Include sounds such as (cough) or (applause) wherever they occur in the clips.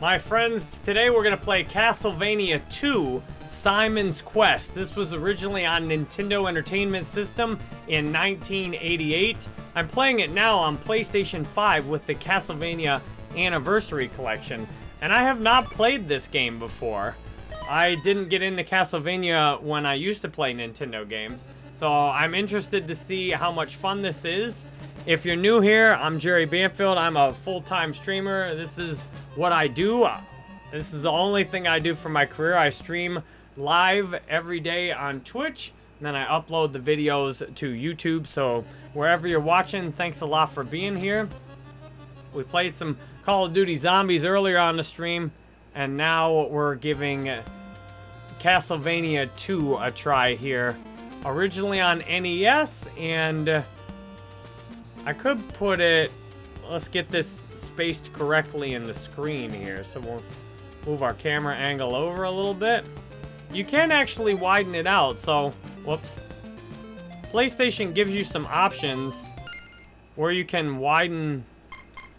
My friends, today we're going to play Castlevania 2 Simon's Quest. This was originally on Nintendo Entertainment System in 1988. I'm playing it now on PlayStation 5 with the Castlevania Anniversary Collection. And I have not played this game before. I didn't get into Castlevania when I used to play Nintendo games. So I'm interested to see how much fun this is. If you're new here, I'm Jerry Banfield. I'm a full-time streamer. This is what I do. Uh, this is the only thing I do for my career. I stream live every day on Twitch, and then I upload the videos to YouTube. So wherever you're watching, thanks a lot for being here. We played some Call of Duty Zombies earlier on the stream, and now we're giving Castlevania 2 a try here. Originally on NES, and I could put it... Let's get this spaced correctly in the screen here. So we'll move our camera angle over a little bit. You can actually widen it out, so... Whoops. PlayStation gives you some options where you can widen...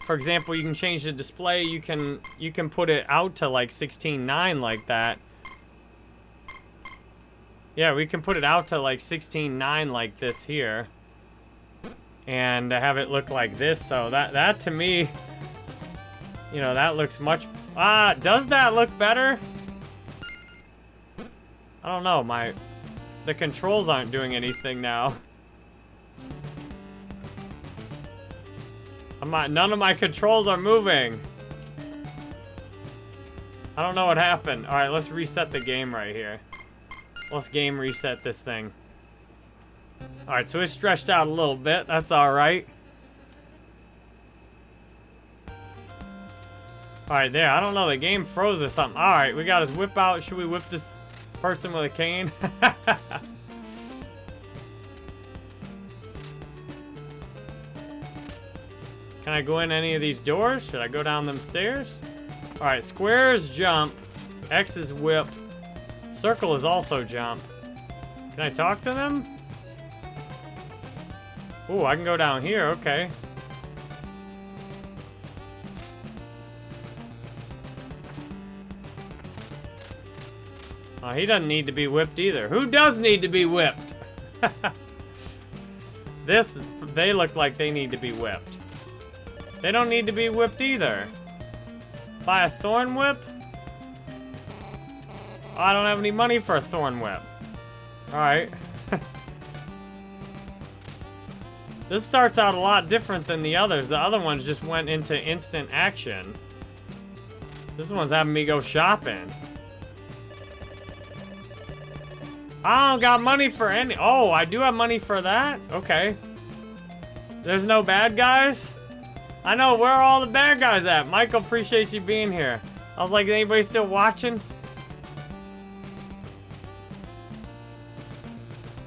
For example, you can change the display. You can you can put it out to like 16.9 like that. Yeah, we can put it out to like 16.9 like this here and have it look like this. So that, that to me, you know, that looks much... Ah, does that look better? I don't know, my... The controls aren't doing anything now. I'm not, none of my controls are moving. I don't know what happened. Alright, let's reset the game right here. Let's game reset this thing. Alright, so it's stretched out a little bit. That's alright. Alright, there. I don't know. The game froze or something. Alright, we got his whip out. Should we whip this person with a cane? (laughs) Can I go in any of these doors? Should I go down them stairs? Alright, square is jump. X is whip. Circle is also jump. Can I talk to them? Ooh, I can go down here, okay. Oh, he doesn't need to be whipped either. Who does need to be whipped? (laughs) this, they look like they need to be whipped. They don't need to be whipped either. Buy a thorn whip? I don't have any money for a thorn whip. Alright. (laughs) This starts out a lot different than the others. The other ones just went into instant action. This one's having me go shopping. I don't got money for any... Oh, I do have money for that? Okay. There's no bad guys? I know, where are all the bad guys at? Michael, appreciate you being here. I was like, anybody still watching?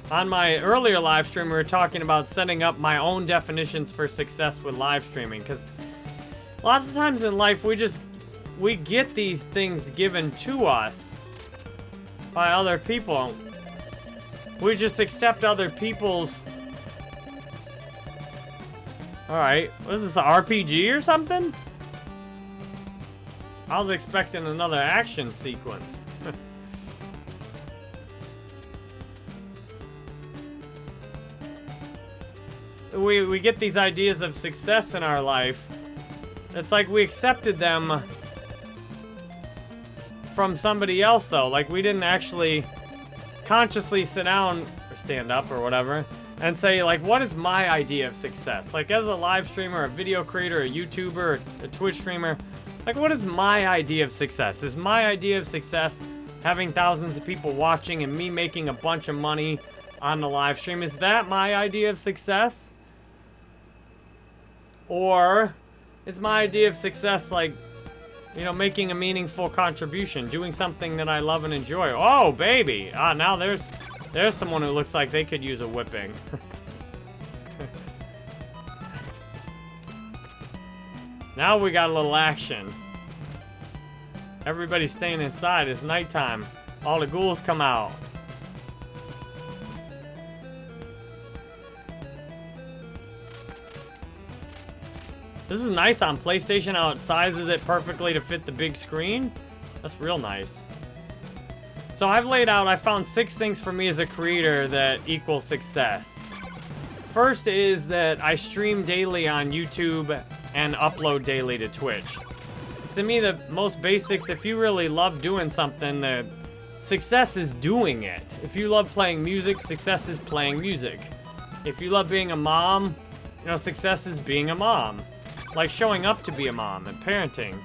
On my earlier live stream, we were talking about setting up my own definitions for success with live streaming. Because lots of times in life, we just, we get these things given to us by other people. We just accept other people's... Alright, what is this, an RPG or something? I was expecting another action sequence. We, we get these ideas of success in our life. It's like we accepted them from somebody else, though. Like, we didn't actually consciously sit down or stand up or whatever and say, like, what is my idea of success? Like, as a live streamer, a video creator, a YouTuber, a Twitch streamer, like, what is my idea of success? Is my idea of success having thousands of people watching and me making a bunch of money on the live stream? Is that my idea of success? Or is my idea of success like, you know, making a meaningful contribution, doing something that I love and enjoy? Oh, baby! Ah, now there's, there's someone who looks like they could use a whipping. (laughs) now we got a little action. Everybody's staying inside. It's nighttime. All the ghouls come out. This is nice on PlayStation, how it sizes it perfectly to fit the big screen. That's real nice. So I've laid out, I found six things for me as a creator that equal success. First is that I stream daily on YouTube and upload daily to Twitch. To me, the most basics, if you really love doing something, the success is doing it. If you love playing music, success is playing music. If you love being a mom, you know, success is being a mom. Like showing up to be a mom and parenting.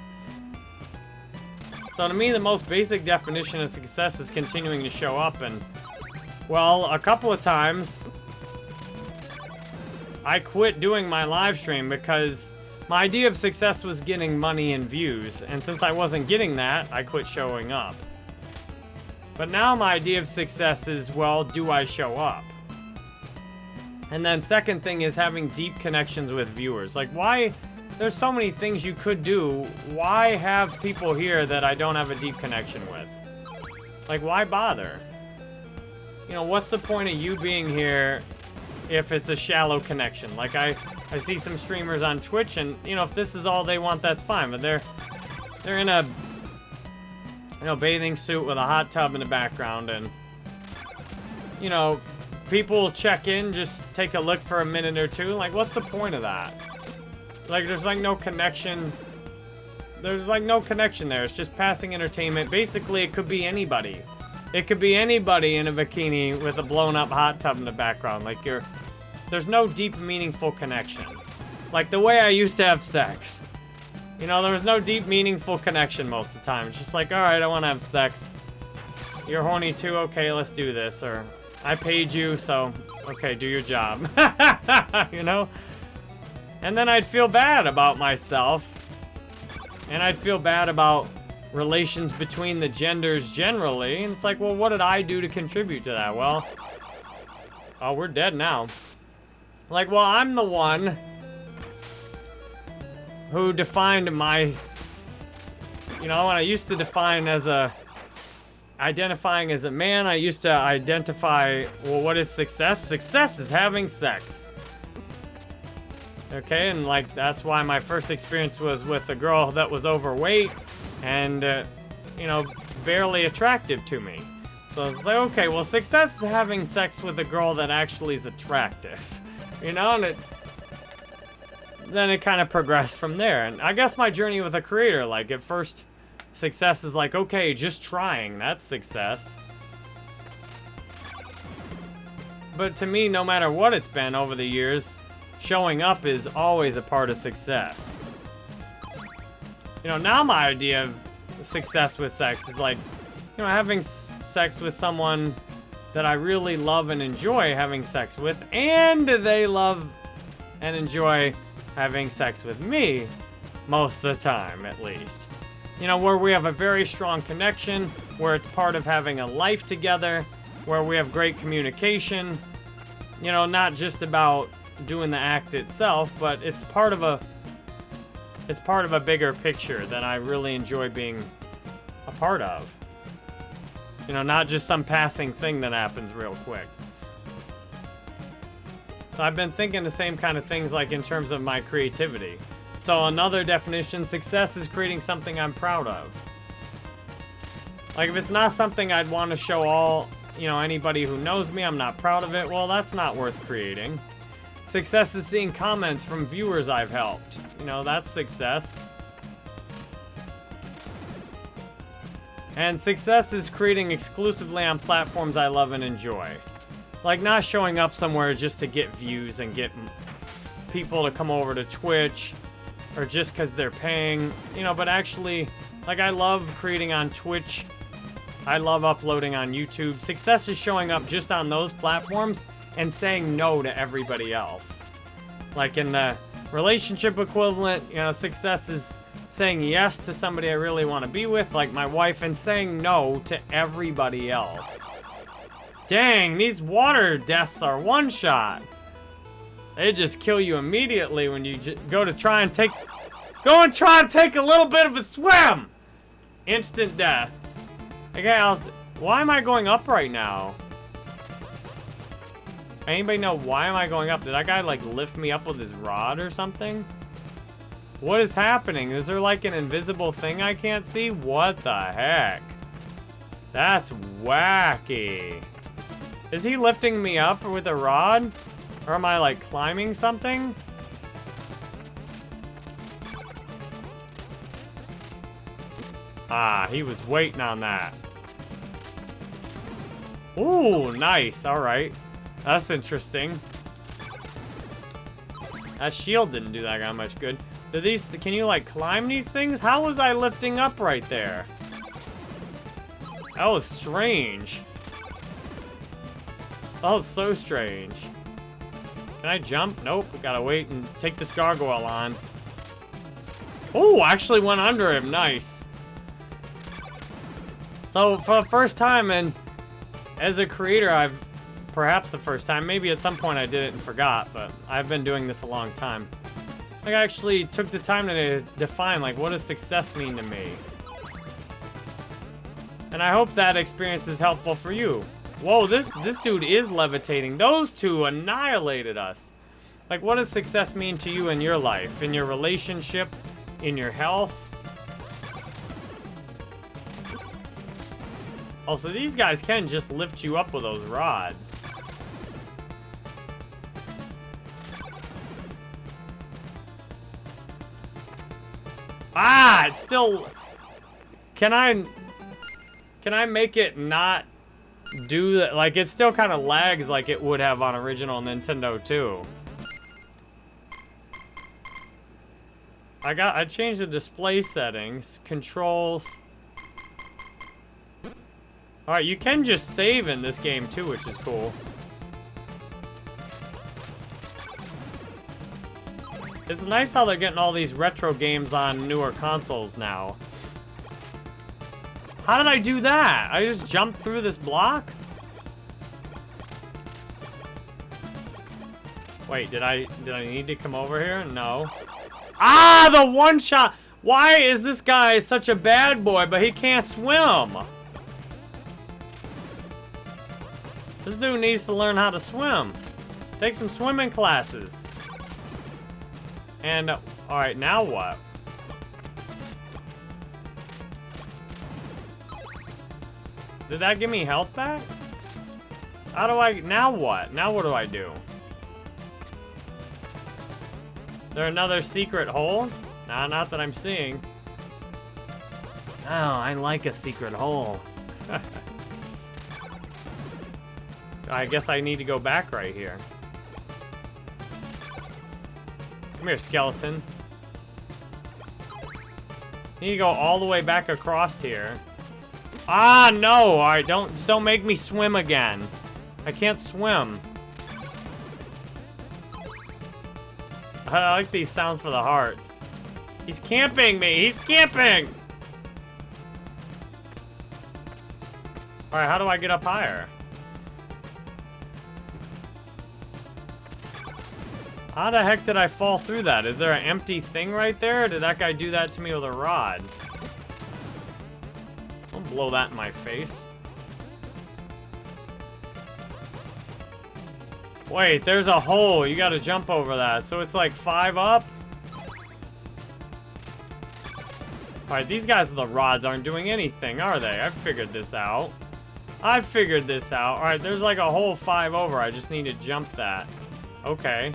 So to me, the most basic definition of success is continuing to show up and, well, a couple of times, I quit doing my live stream because my idea of success was getting money and views, and since I wasn't getting that, I quit showing up. But now my idea of success is, well, do I show up? And then second thing is having deep connections with viewers. Like, why... There's so many things you could do. Why have people here that I don't have a deep connection with? Like, why bother? You know, what's the point of you being here if it's a shallow connection. Like, I, I see some streamers on Twitch, and, you know, if this is all they want, that's fine. But they're, they're in a, you know, bathing suit with a hot tub in the background, and, you know, people check in, just take a look for a minute or two. Like, what's the point of that? Like, there's, like, no connection. There's, like, no connection there. It's just passing entertainment. Basically, it could be anybody. It could be anybody in a bikini with a blown up hot tub in the background. Like you're, there's no deep, meaningful connection. Like the way I used to have sex. You know, there was no deep, meaningful connection most of the time. It's just like, all right, I want to have sex. You're horny too? Okay, let's do this. Or, I paid you, so, okay, do your job. (laughs) you know? And then I'd feel bad about myself. And I'd feel bad about relations between the genders generally. And it's like, well, what did I do to contribute to that? Well, oh, we're dead now. Like, well, I'm the one who defined my, you know, when I used to define as a, identifying as a man, I used to identify, well, what is success? Success is having sex. Okay, and like, that's why my first experience was with a girl that was overweight and, uh, you know, barely attractive to me. So it's like, okay, well, success is having sex with a girl that actually is attractive. (laughs) You know, and it... Then it kind of progressed from there. And I guess my journey with a creator, like, at first, success is like, okay, just trying. That's success. But to me, no matter what it's been over the years, showing up is always a part of success. You know, now my idea of success with sex is like, you know, having sex with someone that I really love and enjoy having sex with, and they love and enjoy having sex with me most of the time, at least. You know, where we have a very strong connection, where it's part of having a life together, where we have great communication. You know, not just about doing the act itself, but it's part of a it's part of a bigger picture that I really enjoy being a part of. You know, not just some passing thing that happens real quick. So I've been thinking the same kind of things like in terms of my creativity. So another definition, success is creating something I'm proud of. Like if it's not something I'd want to show all, you know, anybody who knows me, I'm not proud of it, well, that's not worth creating. Success is seeing comments from viewers I've helped. You know, that's success. And success is creating exclusively on platforms I love and enjoy. Like, not showing up somewhere just to get views and get people to come over to Twitch, or just because they're paying, you know, but actually, like, I love creating on Twitch. I love uploading on YouTube. Success is showing up just on those platforms and saying no to everybody else. Like in the relationship equivalent, you know, success is saying yes to somebody I really want to be with, like my wife, and saying no to everybody else. Dang, these water deaths are one shot. They just kill you immediately when you go to try and take... Go and try to take a little bit of a swim! Instant death. Okay, I was, why am I going up right now? Anybody know why am I going up? Did that guy like lift me up with his rod or something? What is happening? Is there like an invisible thing I can't see? What the heck? That's wacky. Is he lifting me up with a rod? Or am I like climbing something? Ah, he was waiting on that. Ooh, nice. All right. That's interesting. That shield didn't do that guy much good. Do these, can you like climb these things? How was I lifting up right there? That was strange. That was so strange. Can I jump? Nope, we gotta wait and take this gargoyle on. Oh, actually went under him, nice. So, for the first time, and as a creator, I've, perhaps the first time, maybe at some point I did it and forgot, but I've been doing this a long time. Like I actually took the time to define, like, what does success mean to me? And I hope that experience is helpful for you. Whoa, this, this dude is levitating. Those two annihilated us. Like, what does success mean to you in your life? In your relationship? In your health? Also, these guys can just lift you up with those rods. Ah, it's still... Can I... Can I make it not do that. Like, it still kind of lags like it would have on original Nintendo too. I got, I changed the display settings, controls. All right, you can just save in this game too, which is cool. It's nice how they're getting all these retro games on newer consoles now. How did I do that? I just jumped through this block? Wait, did I did I need to come over here? No. Ah, the one shot. Why is this guy such a bad boy, but he can't swim? This dude needs to learn how to swim. Take some swimming classes. And, alright, now what? Did that give me health back? How do I... Now what? Now what do I do? There another secret hole? Nah, not that I'm seeing. Oh, I like a secret hole. (laughs) I guess I need to go back right here. Come here, skeleton. Need to go all the way back across here. Ah, no! Alright, don't, just don't make me swim again. I can't swim. I like these sounds for the hearts. He's camping me! He's camping! Alright, how do I get up higher? How the heck did I fall through that? Is there an empty thing right there? Did that guy do that to me with a rod? Don't blow that in my face. Wait, there's a hole. You gotta jump over that. So it's like five up? Alright, these guys with the rods aren't doing anything, are they? I've figured this out. I've figured this out. Alright, there's like a whole five over. I just need to jump that. Okay.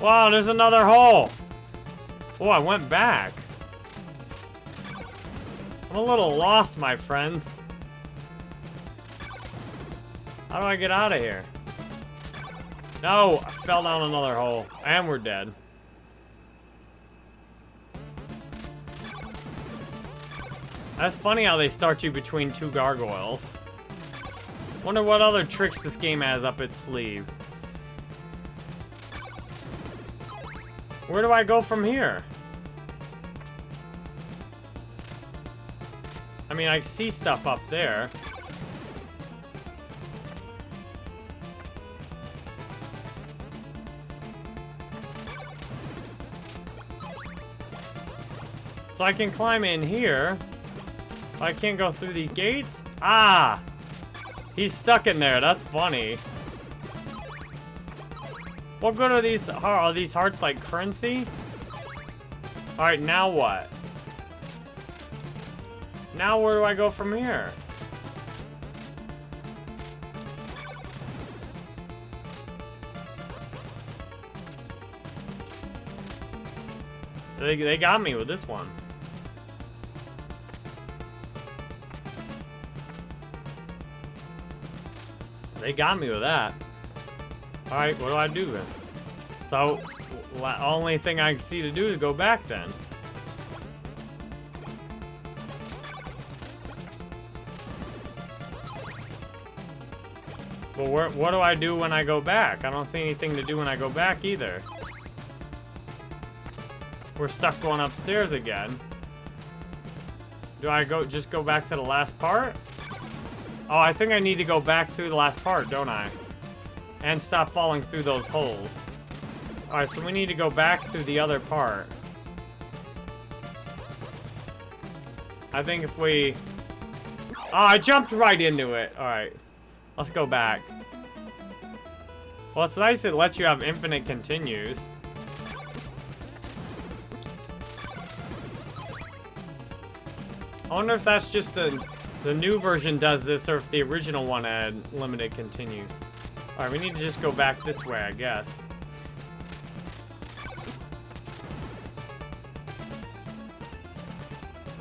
Wow, there's another hole. Oh, I went back. I'm a little lost, my friends. How do I get out of here? No, I fell down another hole. And we're dead. That's funny how they start you between two gargoyles. Wonder what other tricks this game has up its sleeve. Where do I go from here? I mean, I see stuff up there. So I can climb in here. I can't go through these gates? Ah! He's stuck in there. That's funny. What good are these, are these hearts like currency? Alright, now what? Now where do I go from here? They, they got me with this one. They got me with that. Alright, what do I do then? So, the only thing I can see to do is go back then. Well, where, what do I do when I go back? I don't see anything to do when I go back either. We're stuck going upstairs again. Do I go just go back to the last part? Oh, I think I need to go back through the last part, don't I? And stop falling through those holes. Alright, so we need to go back through the other part. I think if we... Oh, I jumped right into it. Alright. Let's go back. Well, it's nice it lets you have infinite continues. I wonder if that's just the the new version does this or if the original one had limited continues. Alright, we need to just go back this way, I guess.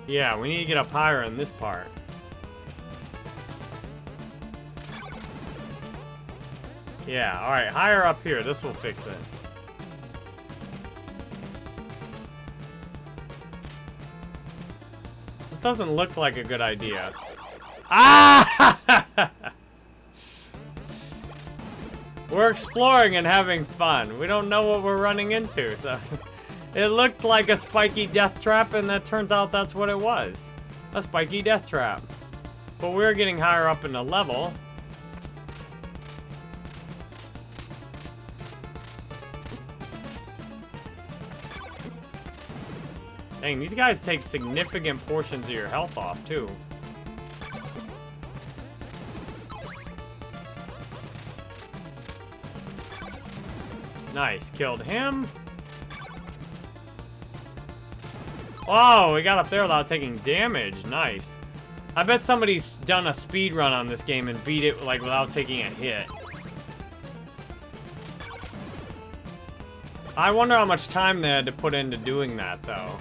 Yeah, we need to get up higher in this part. Yeah, alright, higher up here. This will fix it. This doesn't look like a good idea. Ah! (laughs) we're exploring and having fun. We don't know what we're running into, so... (laughs) it looked like a spiky death trap, and that turns out that's what it was. A spiky death trap. But we're getting higher up in the level. Dang, these guys take significant portions of your health off, too. Nice, killed him. Oh, we got up there without taking damage. Nice. I bet somebody's done a speed run on this game and beat it like without taking a hit. I wonder how much time they had to put into doing that, though.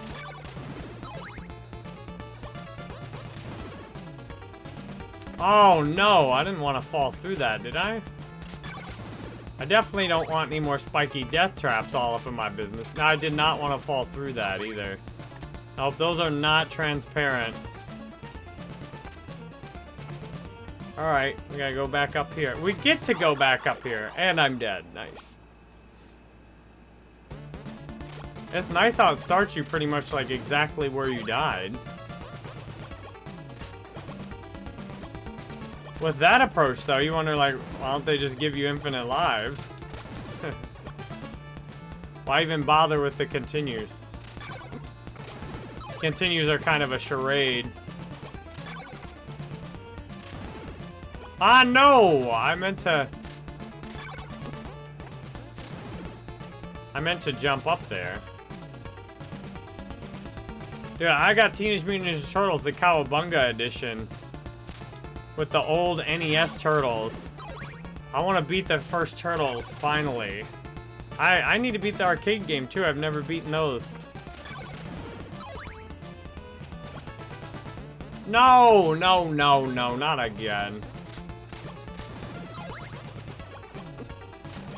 Oh, no. I didn't want to fall through that, did I? I definitely don't want any more spiky death traps all up in my business. No, I did not want to fall through that either. Nope, those are not transparent. Alright, we gotta go back up here. We get to go back up here, and I'm dead. Nice. It's nice how it starts you pretty much like exactly where you died. With that approach, though, you wonder, like, why don't they just give you infinite lives? (laughs) why even bother with the continues? Continues are kind of a charade. Ah, no! I meant to... I meant to jump up there. Dude, I got Teenage Mutant Ninja Turtles, the Cowabunga edition with the old NES Turtles. I want to beat the first Turtles, finally. I, I need to beat the arcade game, too. I've never beaten those. No, no, no, no, not again.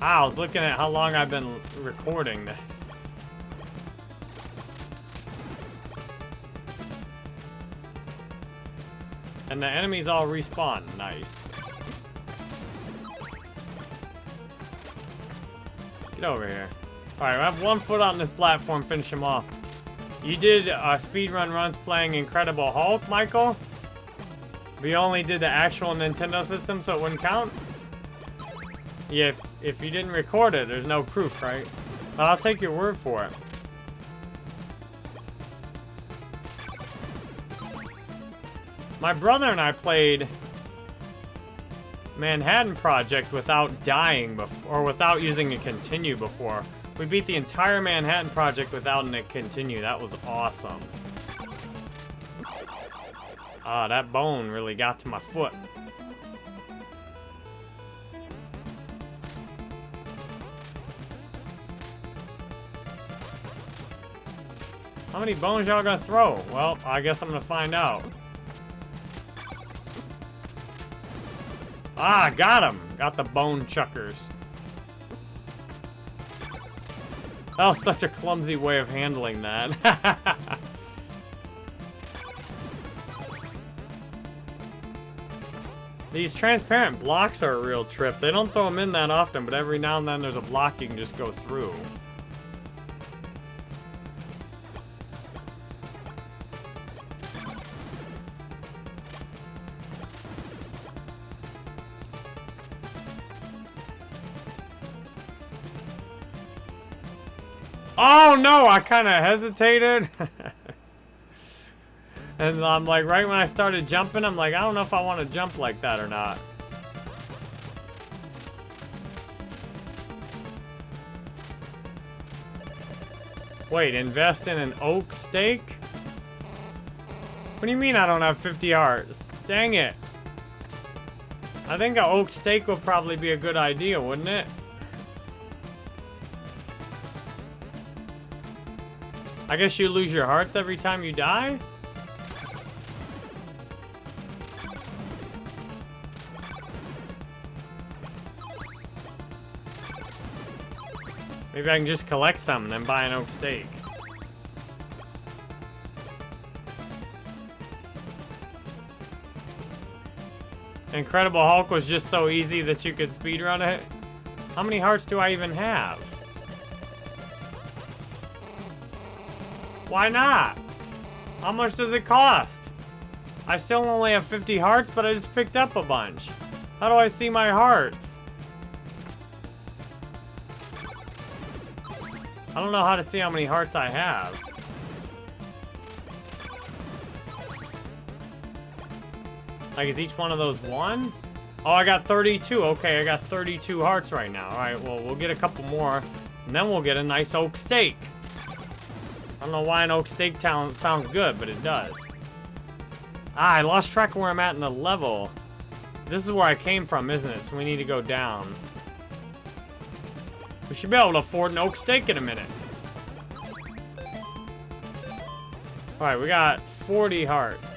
Ah, I was looking at how long I've been recording this. And the enemies all respawn. Nice. Get over here. Alright, I have one foot on this platform, finish him off. You did uh, speedrun runs playing Incredible Hulk, Michael? We only did the actual Nintendo system, so it wouldn't count? Yeah, if, if you didn't record it, there's no proof, right? But I'll take your word for it. My brother and I played Manhattan Project without dying before, or without using a continue before. We beat the entire Manhattan Project without a continue. That was awesome. Ah, that bone really got to my foot. How many bones y'all gonna throw? Well, I guess I'm gonna find out. Ah, got him! Got the bone chuckers. That was such a clumsy way of handling that. (laughs) These transparent blocks are a real trip. They don't throw them in that often, but every now and then there's a block you can just go through. Oh no, I kind of hesitated. (laughs) and I'm like, right when I started jumping, I'm like, I don't know if I want to jump like that or not. Wait, invest in an oak stake? What do you mean I don't have 50 hearts? Dang it. I think an oak stake would probably be a good idea, wouldn't it? I guess you lose your hearts every time you die? Maybe I can just collect some and then buy an oak stake. Incredible Hulk was just so easy that you could speedrun it. How many hearts do I even have? Why not? How much does it cost? I still only have 50 hearts, but I just picked up a bunch. How do I see my hearts? I don't know how to see how many hearts I have. Like, is each one of those one? Oh, I got 32. Okay, I got 32 hearts right now. All right, well, we'll get a couple more, and then we'll get a nice oak stake. I don't know why an oak steak talent sounds good, but it does. Ah, I lost track of where I'm at in the level. This is where I came from, isn't it? So we need to go down. We should be able to afford an oak stake in a minute. Alright, we got 40 hearts.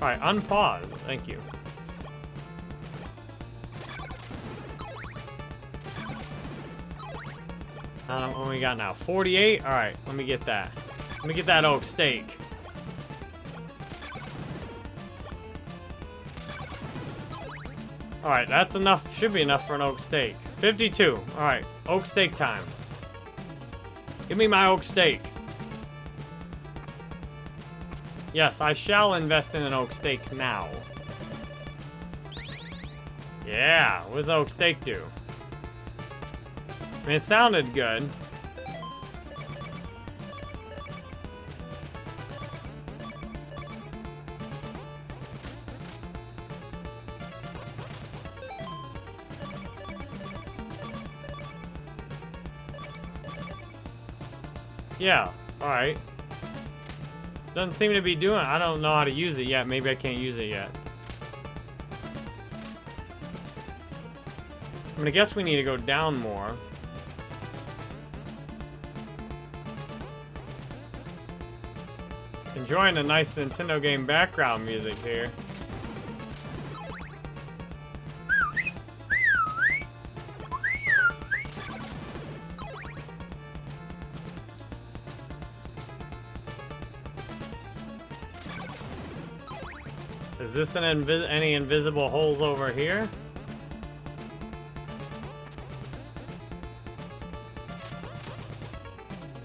Alright, unpause. Thank you. Uh, what we got now? 48? Alright, let me get that. Let me get that oak stake. Alright, that's enough. Should be enough for an oak stake. 52. Alright, oak stake time. Give me my oak stake. Yes, I shall invest in an oak stake now. Yeah, what does oak stake do? Mean, it sounded good. Yeah, alright. Doesn't seem to be doing I don't know how to use it yet. Maybe I can't use it yet. I'm gonna guess we need to go down more. Enjoying a nice Nintendo game background music here. Is this an invi any invisible holes over here?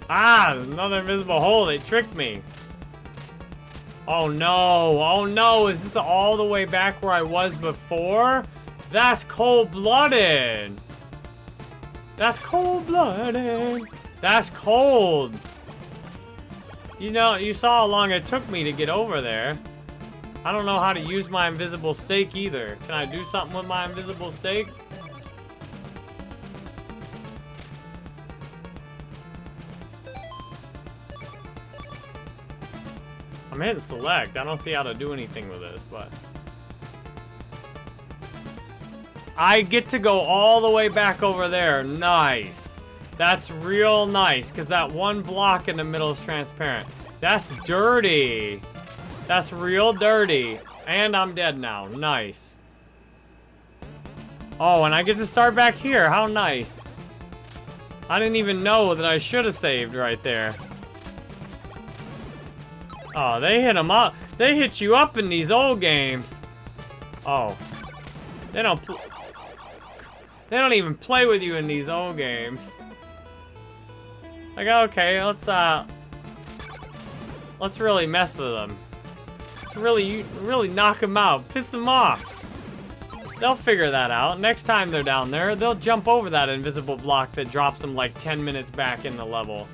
Ah, another invisible hole. They tricked me. Oh no, oh no, is this all the way back where I was before? That's cold-blooded. That's cold-blooded. That's cold. You know, you saw how long it took me to get over there. I don't know how to use my invisible stake either. Can I do something with my invisible stake? I'm hitting select. I don't see how to do anything with this, but... I get to go all the way back over there. Nice. That's real nice, because that one block in the middle is transparent. That's dirty. That's real dirty. And I'm dead now. Nice. Oh, and I get to start back here. How nice. I didn't even know that I should have saved right there. Oh, they hit them up. They hit you up in these old games. Oh. They don't... They don't even play with you in these old games. Like, okay, let's, uh... Let's really mess with them. Let's really, really knock them out. Piss them off. They'll figure that out. Next time they're down there, they'll jump over that invisible block that drops them like 10 minutes back in the level.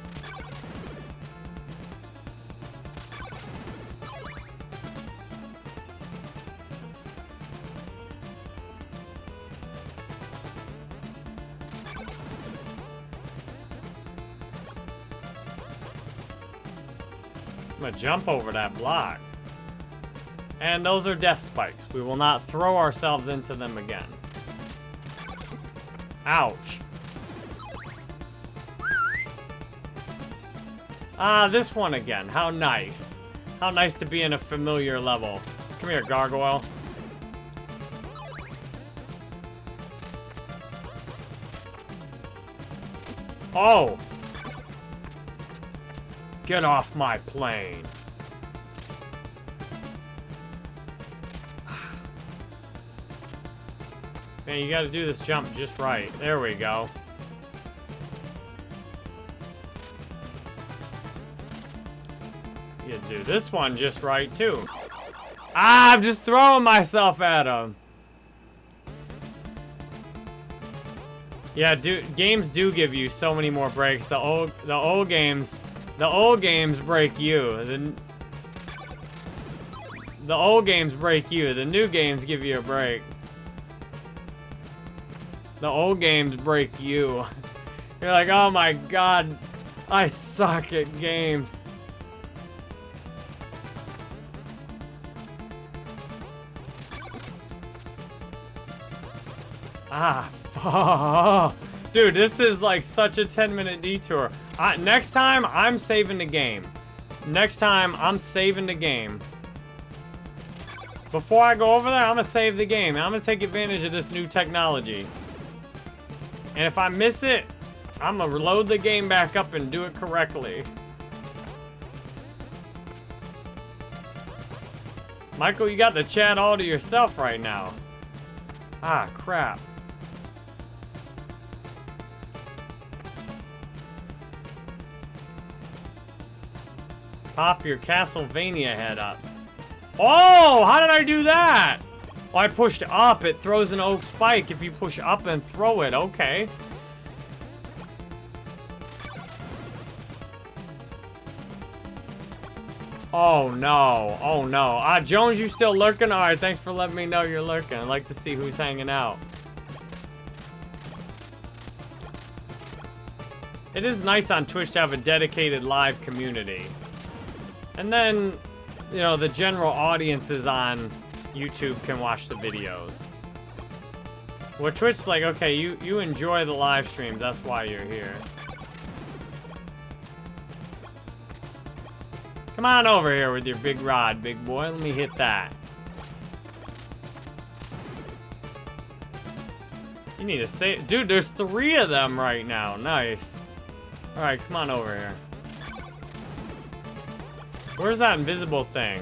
Jump over that block. And those are death spikes. We will not throw ourselves into them again. Ouch. Ah, this one again. How nice. How nice to be in a familiar level. Come here, gargoyle. Oh! Get off my plane. Man, you gotta do this jump just right. There we go. You do this one just right, too. Ah, I'm just throwing myself at him. Yeah, do, games do give you so many more breaks. The old, the old games the old games break you. The, the old games break you. The new games give you a break. The old games break you. (laughs) You're like, oh my god, I suck at games. Ah, (laughs) fuck. Dude, this is like such a 10 minute detour. Uh, next time, I'm saving the game. Next time, I'm saving the game. Before I go over there, I'm gonna save the game. I'm gonna take advantage of this new technology. And if I miss it, I'm gonna load the game back up and do it correctly. Michael, you got the chat all to yourself right now. Ah, crap. Pop your Castlevania head up. Oh, how did I do that? Oh, I pushed up. It throws an oak spike if you push up and throw it. Okay. Oh, no. Oh, no. Ah, Jones, you still lurking? All right, thanks for letting me know you're lurking. I'd like to see who's hanging out. It is nice on Twitch to have a dedicated live community. And then, you know, the general audiences on YouTube can watch the videos. Well, Twitch's like, okay, you, you enjoy the live streams, that's why you're here. Come on over here with your big rod, big boy. Let me hit that. You need to say- Dude, there's three of them right now. Nice. Alright, come on over here. Where's that invisible thing?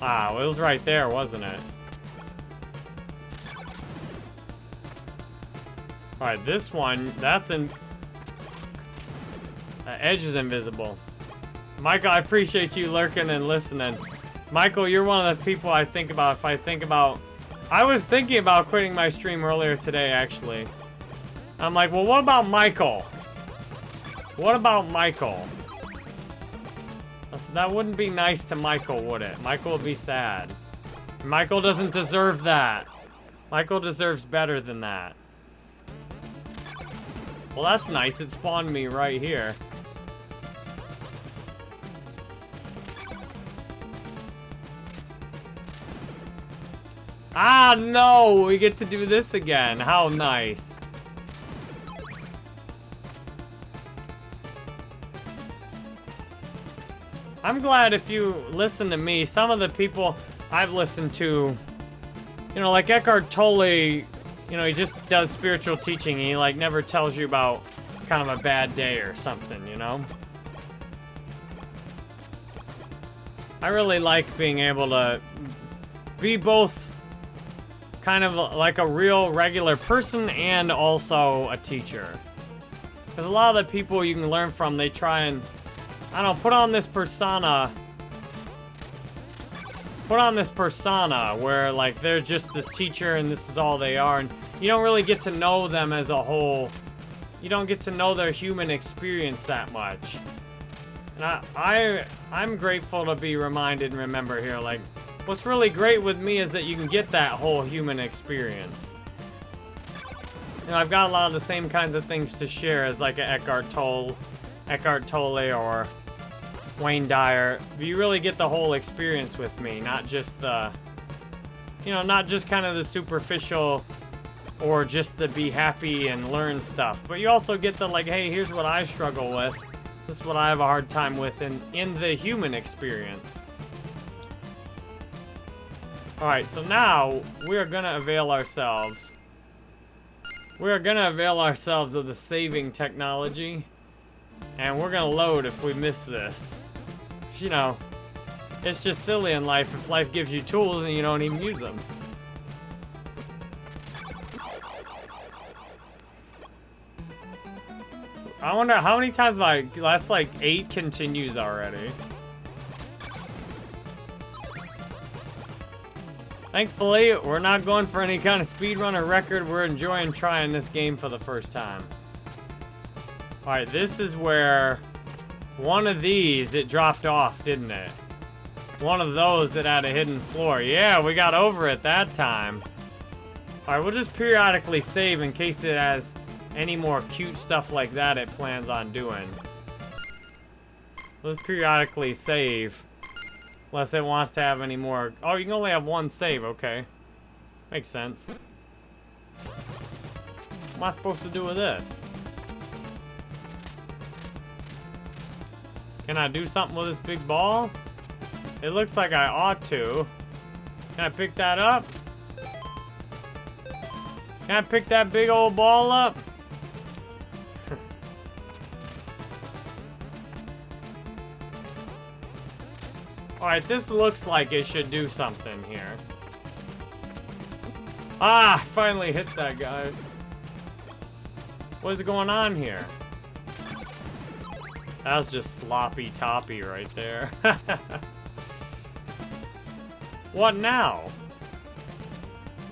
Ah, it was right there, wasn't it? Alright, this one, that's in... The edge is invisible. Michael, I appreciate you lurking and listening. Michael, you're one of the people I think about if I think about... I was thinking about quitting my stream earlier today, actually. I'm like, well, what about Michael? What about Michael? That wouldn't be nice to Michael, would it? Michael would be sad. Michael doesn't deserve that. Michael deserves better than that. Well, that's nice. It spawned me right here. Ah, no! We get to do this again. How nice. I'm glad if you listen to me, some of the people I've listened to, you know, like Eckhart Tolle, you know, he just does spiritual teaching. he, like, never tells you about kind of a bad day or something, you know? I really like being able to be both kind of like a real regular person and also a teacher. Because a lot of the people you can learn from, they try and, I don't know, put on this persona. Put on this persona where, like, they're just this teacher and this is all they are. And you don't really get to know them as a whole. You don't get to know their human experience that much. And I, I, I'm grateful to be reminded and remember here, like, What's really great with me is that you can get that whole human experience. You know, I've got a lot of the same kinds of things to share as like an Eckhart Tolle, Eckhart Tolle or Wayne Dyer. You really get the whole experience with me, not just the, you know, not just kind of the superficial or just the be happy and learn stuff. But you also get the like, hey, here's what I struggle with. This is what I have a hard time with in, in the human experience. Alright, so now we are gonna avail ourselves. We are gonna avail ourselves of the saving technology. And we're gonna load if we miss this. You know, it's just silly in life if life gives you tools and you don't even use them. I wonder how many times I, last like eight continues already. Thankfully, we're not going for any kind of speedrunner record. We're enjoying trying this game for the first time. Alright, this is where one of these, it dropped off, didn't it? One of those that had a hidden floor. Yeah, we got over it that time. Alright, we'll just periodically save in case it has any more cute stuff like that it plans on doing. Let's periodically save. Unless it wants to have any more. Oh, you can only have one save. Okay. Makes sense. What am I supposed to do with this? Can I do something with this big ball? It looks like I ought to. Can I pick that up? Can I pick that big old ball up? (laughs) Alright, this looks like it should do something here. Ah, finally hit that guy. What is going on here? That was just sloppy toppy right there. (laughs) what now?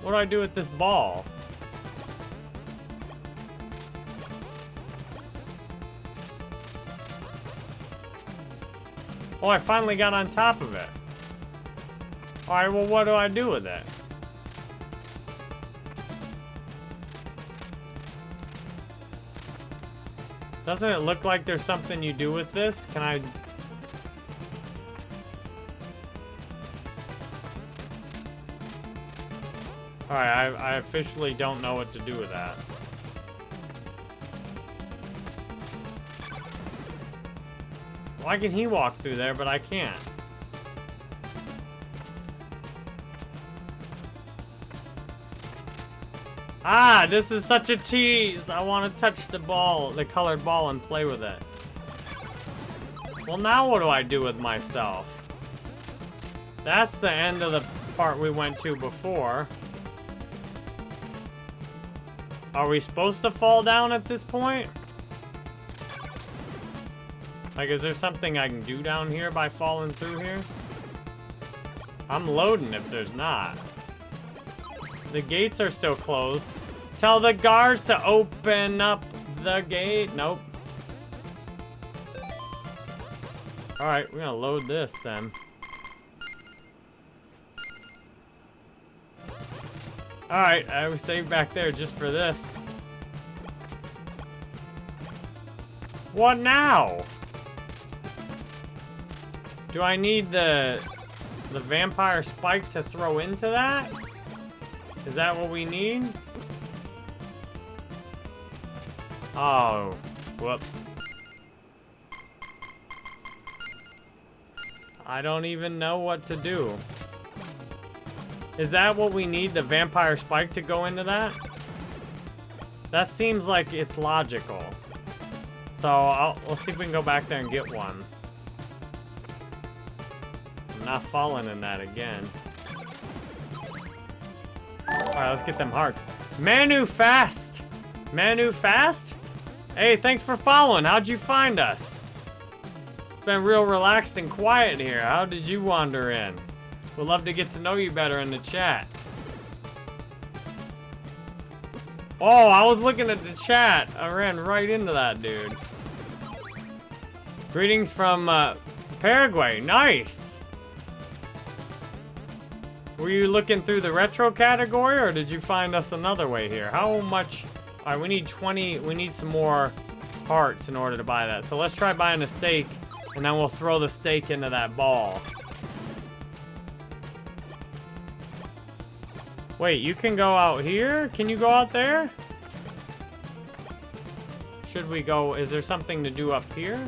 What do I do with this ball? Oh, I finally got on top of it. Alright, well, what do I do with it? Doesn't it look like there's something you do with this? Can I... Alright, I, I officially don't know what to do with that. Why can he walk through there, but I can't? Ah, this is such a tease. I want to touch the ball, the colored ball, and play with it. Well, now what do I do with myself? That's the end of the part we went to before. Are we supposed to fall down at this point? Like, is there something I can do down here by falling through here? I'm loading if there's not. The gates are still closed. Tell the guards to open up the gate. Nope. Alright, we're gonna load this then. Alright, I was saved back there just for this. What now? Do I need the the vampire spike to throw into that? Is that what we need? Oh, whoops. I don't even know what to do. Is that what we need, the vampire spike to go into that? That seems like it's logical. So, I'll, let's see if we can go back there and get one. I'm not falling in that again. Alright, let's get them hearts. Manu Fast! Manu Fast? Hey, thanks for following. How'd you find us? It's been real relaxed and quiet here. How did you wander in? We'd love to get to know you better in the chat. Oh, I was looking at the chat. I ran right into that dude. Greetings from uh, Paraguay. Nice. Were you looking through the retro category or did you find us another way here? How much? All right, we need 20, we need some more hearts in order to buy that. So let's try buying a steak and then we'll throw the steak into that ball. Wait, you can go out here? Can you go out there? Should we go... Is there something to do up here?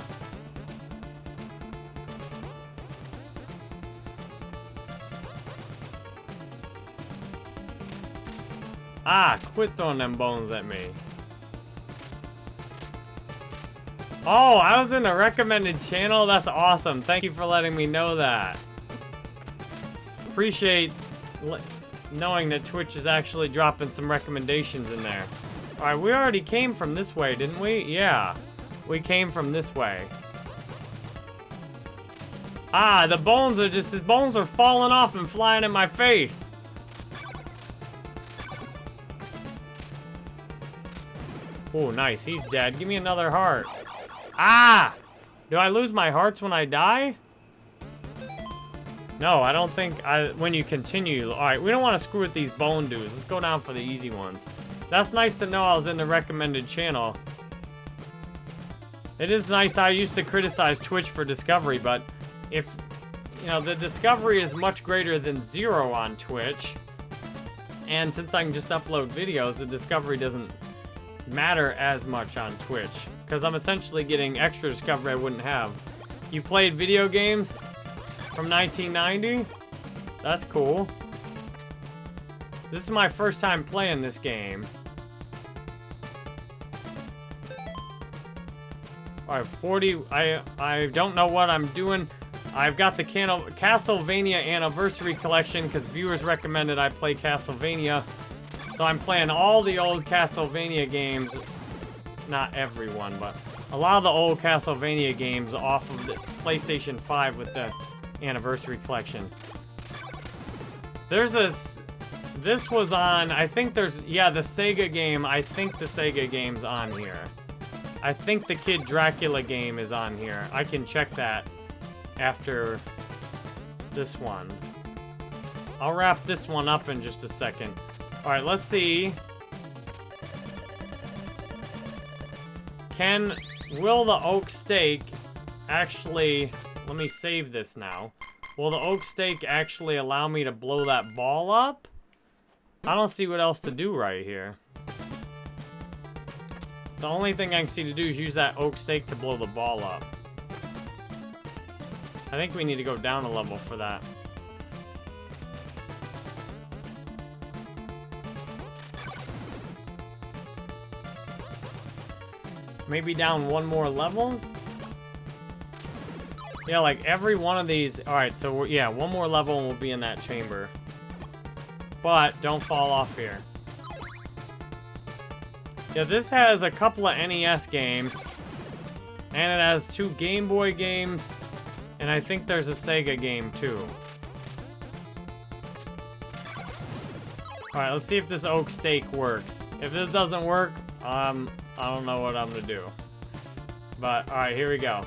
Ah, quit throwing them bones at me. Oh, I was in a recommended channel? That's awesome. Thank you for letting me know that. Appreciate knowing that Twitch is actually dropping some recommendations in there. Alright, we already came from this way, didn't we? Yeah. We came from this way. Ah, the bones are just, his bones are falling off and flying in my face. Oh, nice. He's dead. Give me another heart. Ah! Do I lose my hearts when I die? No, I don't think I, when you continue. All right, we don't want to screw with these bone dudes. Let's go down for the easy ones. That's nice to know I was in the recommended channel. It is nice. I used to criticize Twitch for Discovery, but if, you know, the Discovery is much greater than zero on Twitch. And since I can just upload videos, the Discovery doesn't matter as much on Twitch. Because I'm essentially getting extra Discovery I wouldn't have. You played video games? From 1990? That's cool. This is my first time playing this game. Alright, 40... I, I don't know what I'm doing. I've got the Castlevania Anniversary Collection because viewers recommended I play Castlevania. So I'm playing all the old Castlevania games. Not everyone, but a lot of the old Castlevania games off of the PlayStation 5 with the Anniversary Collection. There's this... This was on... I think there's... Yeah, the Sega game. I think the Sega game's on here. I think the Kid Dracula game is on here. I can check that after this one. I'll wrap this one up in just a second. Alright, let's see. Can... Will the oak stake actually let me save this now. Will the oak stake actually allow me to blow that ball up? I don't see what else to do right here. The only thing I can see to do is use that oak stake to blow the ball up. I think we need to go down a level for that. Maybe down one more level? Yeah, like every one of these... Alright, so yeah, one more level and we'll be in that chamber. But don't fall off here. Yeah, this has a couple of NES games. And it has two Game Boy games. And I think there's a Sega game too. Alright, let's see if this oak stake works. If this doesn't work, um, I don't know what I'm gonna do. But, alright, here we go.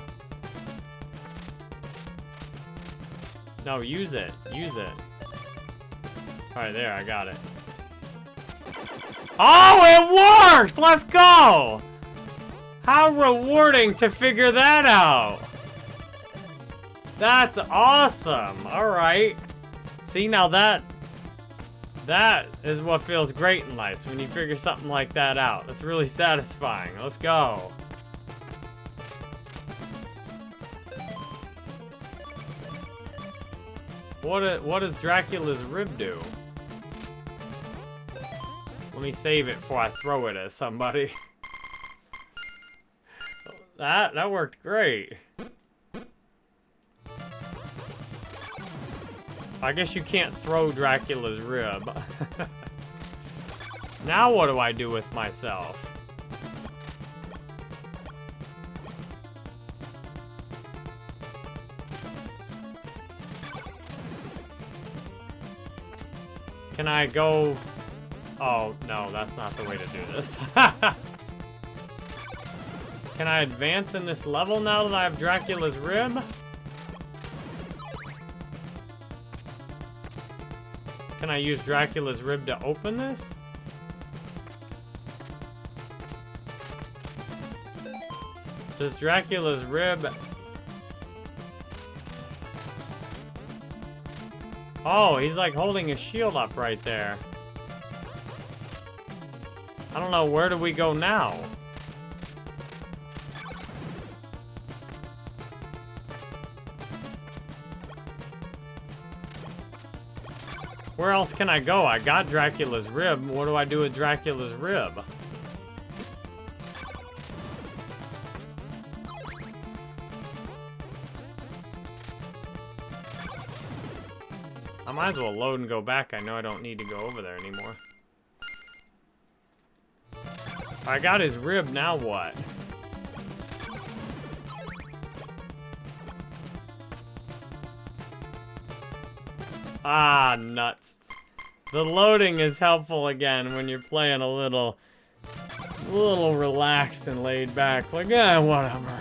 No, use it. Use it. Alright, there, I got it. Oh, it worked! Let's go! How rewarding to figure that out! That's awesome! Alright. See, now that... That is what feels great in life, when you figure something like that out. It's really satisfying. Let's go. What, what does Dracula's rib do? Let me save it before I throw it at somebody. (laughs) that, that worked great. I guess you can't throw Dracula's rib. (laughs) now what do I do with myself? Can I go... Oh, no, that's not the way to do this. (laughs) Can I advance in this level now that I have Dracula's rib? Can I use Dracula's rib to open this? Does Dracula's rib Oh, he's like holding his shield up right there. I don't know, where do we go now? Where else can I go? I got Dracula's rib. What do I do with Dracula's rib? I might as well load and go back. I know I don't need to go over there anymore. I got his rib, now what? Ah, nuts. The loading is helpful again when you're playing a little, a little relaxed and laid back. Like, eh, whatever.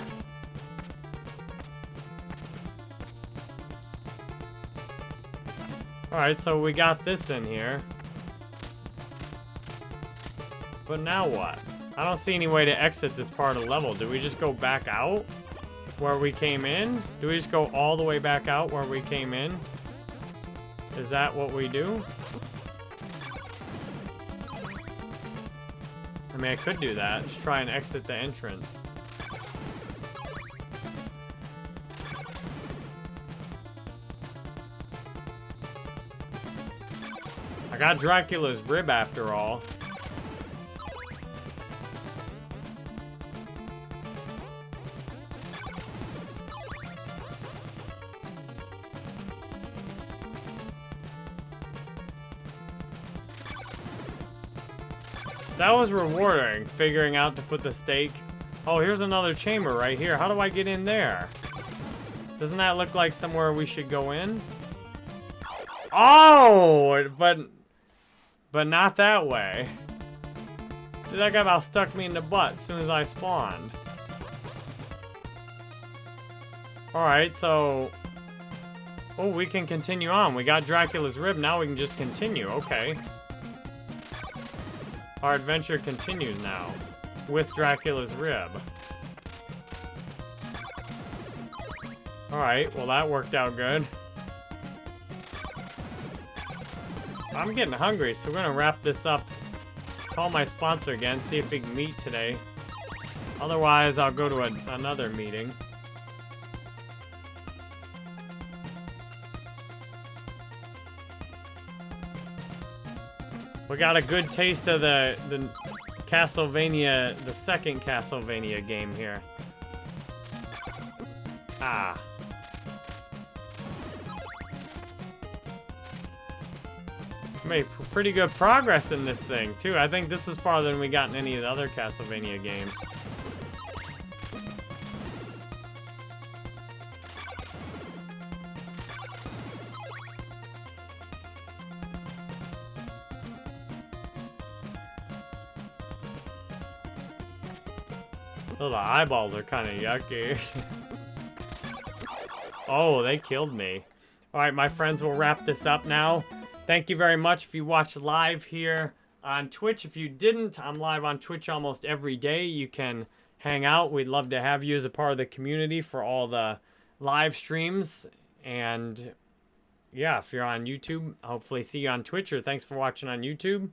Alright, so we got this in here. But now what? I don't see any way to exit this part of the level. Do we just go back out where we came in? Do we just go all the way back out where we came in? Is that what we do? I mean, I could do that. Just try and exit the entrance. I got Dracula's rib after all. That was rewarding, figuring out to put the stake. Oh, here's another chamber right here. How do I get in there? Doesn't that look like somewhere we should go in? Oh, but but not that way. Dude, that guy about stuck me in the butt as soon as I spawned. Alright, so... Oh, we can continue on. We got Dracula's rib, now we can just continue. Okay. Our adventure continues now. With Dracula's rib. Alright, well that worked out good. I'm getting hungry, so we're gonna wrap this up. Call my sponsor again, see if we can meet today. Otherwise, I'll go to a, another meeting. Got a good taste of the, the Castlevania, the second Castlevania game here. Ah. made pretty good progress in this thing, too. I think this is farther than we got in any of the other Castlevania games. Eyeballs are kind of yucky. (laughs) oh, they killed me. All right, my friends, we'll wrap this up now. Thank you very much if you watched live here on Twitch. If you didn't, I'm live on Twitch almost every day. You can hang out. We'd love to have you as a part of the community for all the live streams. And yeah, if you're on YouTube, hopefully see you on Twitch or thanks for watching on YouTube.